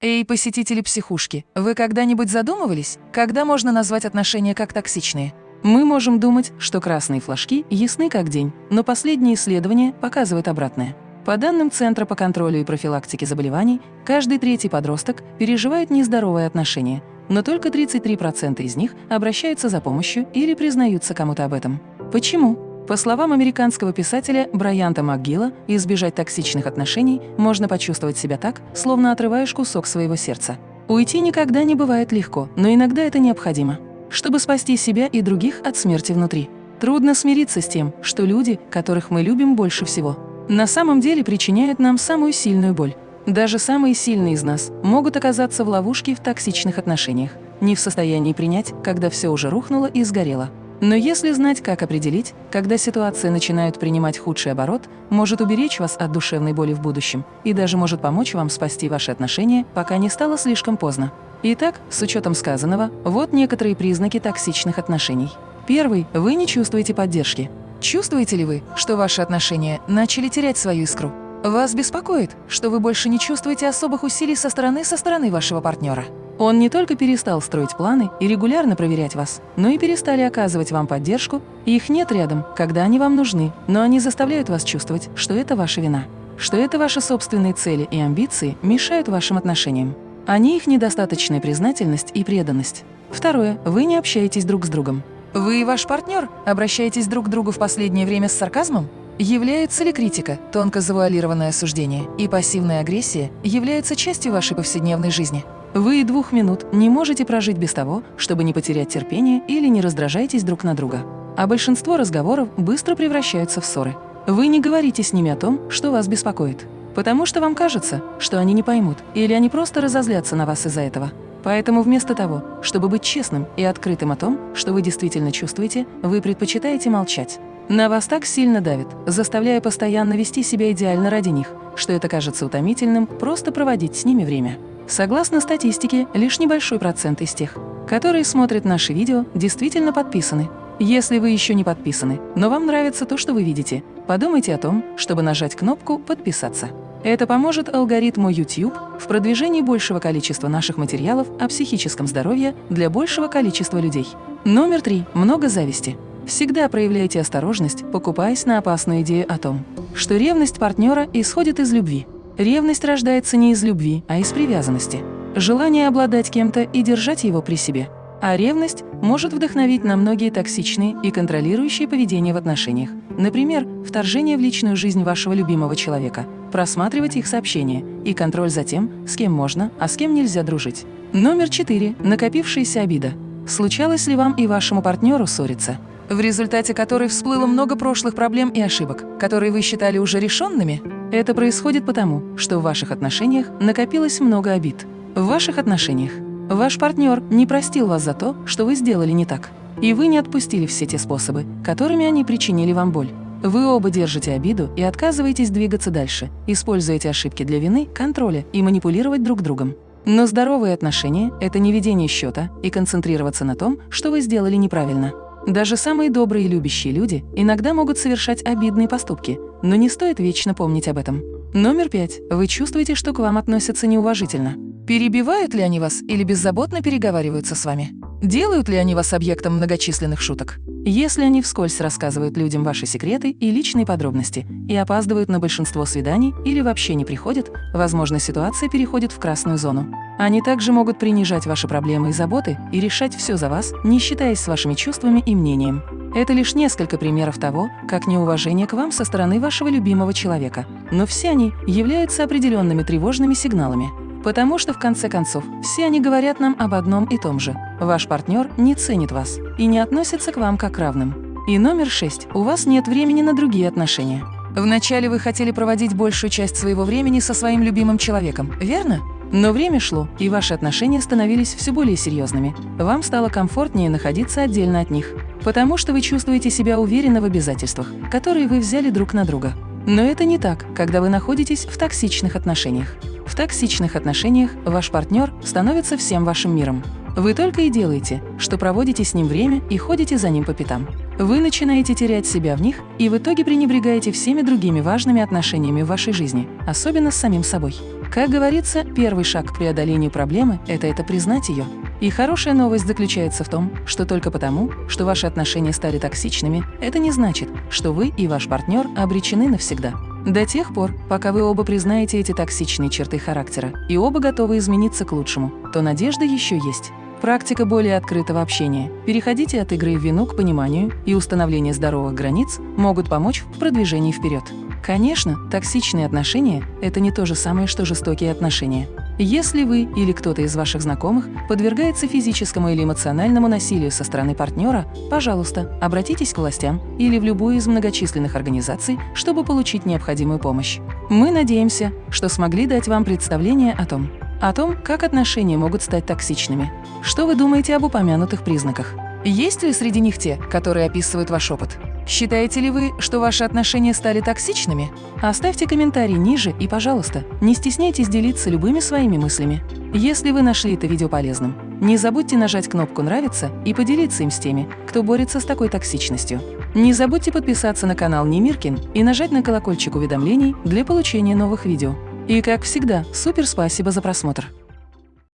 Эй, посетители психушки, вы когда-нибудь задумывались, когда можно назвать отношения как токсичные? Мы можем думать, что красные флажки ясны как день, но последние исследования показывают обратное. По данным Центра по контролю и профилактике заболеваний, каждый третий подросток переживает нездоровые отношения, но только 33% из них обращаются за помощью или признаются кому-то об этом. Почему? По словам американского писателя Брайанта МакГилла, избежать токсичных отношений можно почувствовать себя так, словно отрываешь кусок своего сердца. Уйти никогда не бывает легко, но иногда это необходимо, чтобы спасти себя и других от смерти внутри. Трудно смириться с тем, что люди, которых мы любим больше всего, на самом деле причиняют нам самую сильную боль. Даже самые сильные из нас могут оказаться в ловушке в токсичных отношениях, не в состоянии принять, когда все уже рухнуло и сгорело. Но если знать, как определить, когда ситуация начинает принимать худший оборот, может уберечь вас от душевной боли в будущем и даже может помочь вам спасти ваши отношения, пока не стало слишком поздно. Итак, с учетом сказанного, вот некоторые признаки токсичных отношений. Первый – вы не чувствуете поддержки. Чувствуете ли вы, что ваши отношения начали терять свою искру? Вас беспокоит, что вы больше не чувствуете особых усилий со стороны со стороны вашего партнера. Он не только перестал строить планы и регулярно проверять вас, но и перестали оказывать вам поддержку, их нет рядом, когда они вам нужны, но они заставляют вас чувствовать, что это ваша вина, что это ваши собственные цели и амбиции мешают вашим отношениям. Они их недостаточная признательность и преданность. Второе. Вы не общаетесь друг с другом. Вы и ваш партнер обращаетесь друг к другу в последнее время с сарказмом? Является ли критика, тонко завуалированное осуждение и пассивная агрессия являются частью вашей повседневной жизни? Вы и двух минут не можете прожить без того, чтобы не потерять терпение или не раздражаетесь друг на друга. А большинство разговоров быстро превращаются в ссоры. Вы не говорите с ними о том, что вас беспокоит, потому что вам кажется, что они не поймут, или они просто разозлятся на вас из-за этого. Поэтому вместо того, чтобы быть честным и открытым о том, что вы действительно чувствуете, вы предпочитаете молчать. На вас так сильно давит, заставляя постоянно вести себя идеально ради них, что это кажется утомительным просто проводить с ними время. Согласно статистике, лишь небольшой процент из тех, которые смотрят наши видео, действительно подписаны. Если вы еще не подписаны, но вам нравится то, что вы видите, подумайте о том, чтобы нажать кнопку «Подписаться». Это поможет алгоритму YouTube в продвижении большего количества наших материалов о психическом здоровье для большего количества людей. Номер три. Много зависти. Всегда проявляйте осторожность, покупаясь на опасную идею о том, что ревность партнера исходит из любви. Ревность рождается не из любви, а из привязанности. Желание обладать кем-то и держать его при себе. А ревность может вдохновить на многие токсичные и контролирующие поведения в отношениях. Например, вторжение в личную жизнь вашего любимого человека, просматривать их сообщения и контроль за тем, с кем можно, а с кем нельзя дружить. Номер четыре. Накопившаяся обида. Случалось ли вам и вашему партнеру ссориться? В результате которой всплыло много прошлых проблем и ошибок, которые вы считали уже решенными? Это происходит потому, что в ваших отношениях накопилось много обид. В ваших отношениях ваш партнер не простил вас за то, что вы сделали не так. И вы не отпустили все те способы, которыми они причинили вам боль. Вы оба держите обиду и отказываетесь двигаться дальше, используете ошибки для вины, контроля и манипулировать друг другом. Но здоровые отношения – это не ведение счета и концентрироваться на том, что вы сделали неправильно. Даже самые добрые и любящие люди иногда могут совершать обидные поступки, но не стоит вечно помнить об этом. Номер пять. Вы чувствуете, что к вам относятся неуважительно. Перебивают ли они вас или беззаботно переговариваются с вами? Делают ли они вас объектом многочисленных шуток? Если они вскользь рассказывают людям ваши секреты и личные подробности и опаздывают на большинство свиданий или вообще не приходят, возможно, ситуация переходит в красную зону. Они также могут принижать ваши проблемы и заботы и решать все за вас, не считаясь с вашими чувствами и мнением. Это лишь несколько примеров того, как неуважение к вам со стороны вашего любимого человека. Но все они являются определенными тревожными сигналами. Потому что, в конце концов, все они говорят нам об одном и том же. Ваш партнер не ценит вас и не относится к вам как равным. И номер шесть. У вас нет времени на другие отношения. Вначале вы хотели проводить большую часть своего времени со своим любимым человеком, верно? Но время шло, и ваши отношения становились все более серьезными. Вам стало комфортнее находиться отдельно от них, потому что вы чувствуете себя уверенно в обязательствах, которые вы взяли друг на друга. Но это не так, когда вы находитесь в токсичных отношениях. В токсичных отношениях ваш партнер становится всем вашим миром. Вы только и делаете, что проводите с ним время и ходите за ним по пятам. Вы начинаете терять себя в них и в итоге пренебрегаете всеми другими важными отношениями в вашей жизни, особенно с самим собой. Как говорится, первый шаг к преодолению проблемы – это это признать ее. И хорошая новость заключается в том, что только потому, что ваши отношения стали токсичными, это не значит, что вы и ваш партнер обречены навсегда. До тех пор, пока вы оба признаете эти токсичные черты характера и оба готовы измениться к лучшему, то надежда еще есть. Практика более открытого общения. Переходите от игры в вину к пониманию и установление здоровых границ могут помочь в продвижении вперед. Конечно, токсичные отношения – это не то же самое, что жестокие отношения. Если вы или кто-то из ваших знакомых подвергается физическому или эмоциональному насилию со стороны партнера, пожалуйста, обратитесь к властям или в любую из многочисленных организаций, чтобы получить необходимую помощь. Мы надеемся, что смогли дать вам представление о том, о том, как отношения могут стать токсичными. Что вы думаете об упомянутых признаках? Есть ли среди них те, которые описывают ваш опыт? Считаете ли вы, что ваши отношения стали токсичными? Оставьте комментарий ниже и, пожалуйста, не стесняйтесь делиться любыми своими мыслями. Если вы нашли это видео полезным, не забудьте нажать кнопку «Нравится» и поделиться им с теми, кто борется с такой токсичностью. Не забудьте подписаться на канал Немиркин и нажать на колокольчик уведомлений для получения новых видео. И, как всегда, супер спасибо за просмотр!